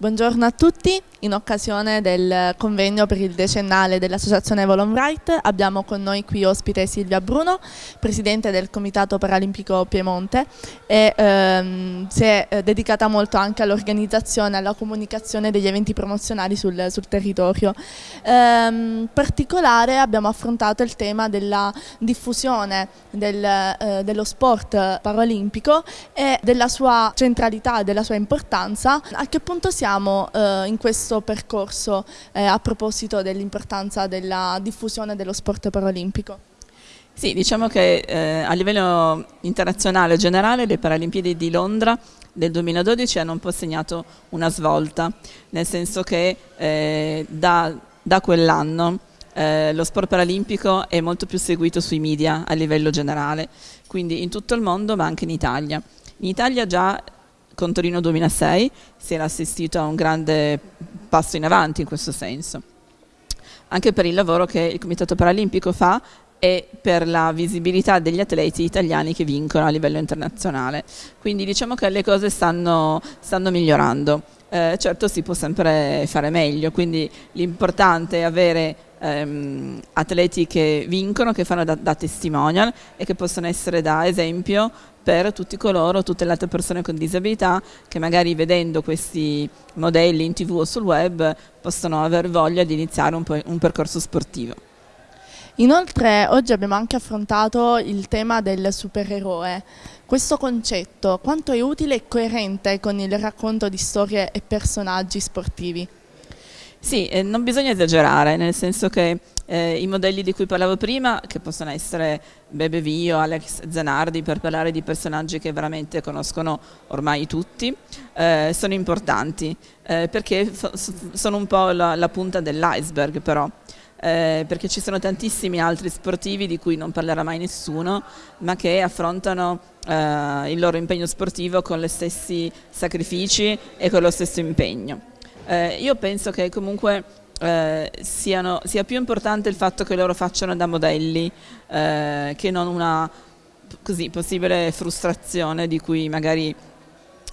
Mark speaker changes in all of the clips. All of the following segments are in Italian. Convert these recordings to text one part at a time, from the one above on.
Speaker 1: Buongiorno a tutti, in occasione del convegno per il decennale dell'Associazione Volon Right abbiamo con noi qui ospite Silvia Bruno, Presidente del Comitato Paralimpico Piemonte e ehm, si è eh, dedicata molto anche all'organizzazione e alla comunicazione degli eventi promozionali sul, sul territorio. Ehm, in particolare abbiamo affrontato il tema della diffusione del, eh, dello sport paralimpico e della sua centralità e della sua importanza. A che punto siamo? Siamo eh, in questo percorso eh, a proposito dell'importanza della diffusione dello sport paralimpico?
Speaker 2: Sì, diciamo che eh, a livello internazionale generale le Paralimpiadi di Londra del 2012 hanno un po' segnato una svolta, nel senso che eh, da, da quell'anno eh, lo sport paralimpico è molto più seguito sui media a livello generale, quindi in tutto il mondo ma anche in Italia. In Italia già con Torino 2006 si era assistito a un grande passo in avanti in questo senso, anche per il lavoro che il Comitato Paralimpico fa e per la visibilità degli atleti italiani che vincono a livello internazionale. Quindi diciamo che le cose stanno, stanno migliorando. Eh, certo si può sempre fare meglio, quindi l'importante è avere ehm, atleti che vincono, che fanno da, da, testimonial e che possono essere da esempio per tutti coloro, tutte le altre persone con disabilità che magari vedendo questi modelli in tv o sul web possono aver voglia di iniziare un, un percorso sportivo.
Speaker 1: Inoltre oggi abbiamo anche affrontato il tema del supereroe. Questo concetto quanto è utile e coerente con il racconto di storie e personaggi sportivi?
Speaker 2: Sì, eh, non bisogna esagerare, nel senso che eh, i modelli di cui parlavo prima, che possono essere Bebe Vio, Alex Zanardi, per parlare di personaggi che veramente conoscono ormai tutti, eh, sono importanti, eh, perché sono un po' la, la punta dell'iceberg però. Eh, perché ci sono tantissimi altri sportivi di cui non parlerà mai nessuno, ma che affrontano eh, il loro impegno sportivo con gli stessi sacrifici e con lo stesso impegno. Eh, io penso che comunque eh, siano, sia più importante il fatto che loro facciano da modelli eh, che non una così, possibile frustrazione di cui magari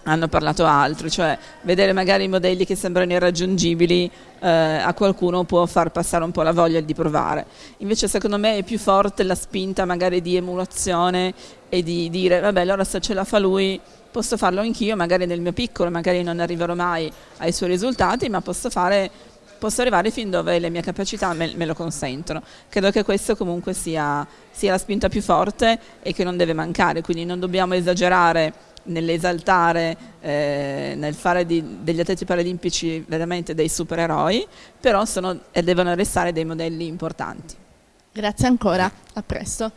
Speaker 2: hanno parlato altri, cioè vedere magari i modelli che sembrano irraggiungibili eh, a qualcuno può far passare un po' la voglia di provare. Invece secondo me è più forte la spinta magari di emulazione e di dire vabbè allora se ce la fa lui posso farlo anch'io, magari nel mio piccolo, magari non arriverò mai ai suoi risultati, ma posso, fare, posso arrivare fin dove le mie capacità me, me, lo consentono. Credo che questo comunque sia, sia la spinta più forte e che non deve mancare, quindi non dobbiamo esagerare nell'esaltare, eh, nel fare di, degli atleti paralimpici veramente dei supereroi, però sono devono restare dei modelli importanti.
Speaker 1: Grazie ancora, a presto.